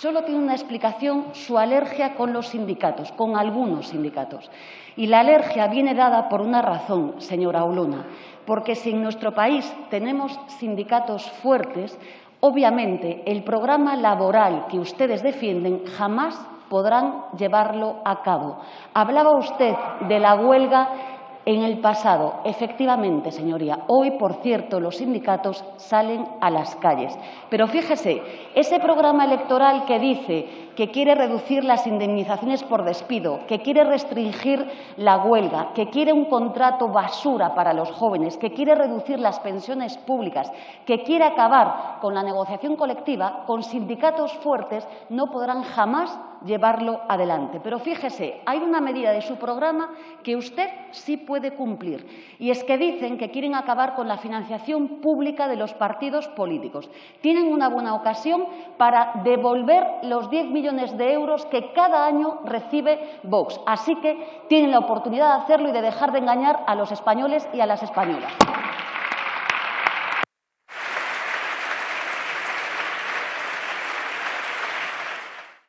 Solo tiene una explicación su alergia con los sindicatos, con algunos sindicatos. Y la alergia viene dada por una razón, señora Olona, porque si en nuestro país tenemos sindicatos fuertes, obviamente el programa laboral que ustedes defienden jamás podrán llevarlo a cabo. Hablaba usted de la huelga en el pasado. Efectivamente, señoría, hoy, por cierto, los sindicatos salen a las calles. Pero fíjese, ese programa electoral que dice que quiere reducir las indemnizaciones por despido, que quiere restringir la huelga, que quiere un contrato basura para los jóvenes, que quiere reducir las pensiones públicas, que quiere acabar con la negociación colectiva, con sindicatos fuertes no podrán jamás llevarlo adelante. Pero fíjese, hay una medida de su programa que usted sí puede cumplir y es que dicen que quieren acabar con la financiación pública de los partidos políticos. Tienen una buena ocasión para devolver los 10 millones de euros que cada año recibe Vox. Así que tienen la oportunidad de hacerlo y de dejar de engañar a los españoles y a las españolas.